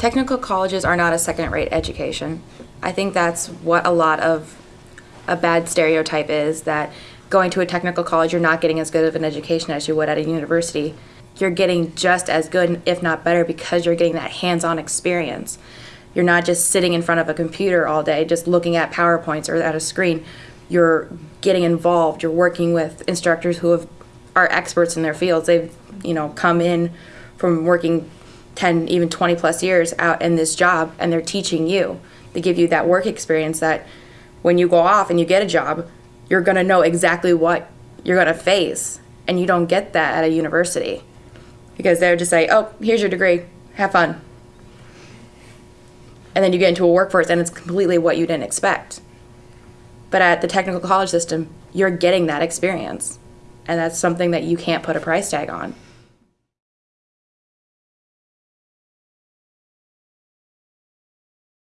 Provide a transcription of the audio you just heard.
Technical colleges are not a second-rate education. I think that's what a lot of a bad stereotype is that going to a technical college, you're not getting as good of an education as you would at a university. You're getting just as good, if not better, because you're getting that hands on experience. You're not just sitting in front of a computer all day, just looking at PowerPoints or at a screen. You're getting involved. You're working with instructors who have, are experts in their fields. They've, you know, come in from working 10, even 20 plus years out in this job and they're teaching you. They give you that work experience that when you go off and you get a job, you're going to know exactly what you're going to face. And you don't get that at a university because they're just say, oh, here's your degree, have fun. And then you get into a workforce and it's completely what you didn't expect. But at the technical college system, you're getting that experience. And that's something that you can't put a price tag on.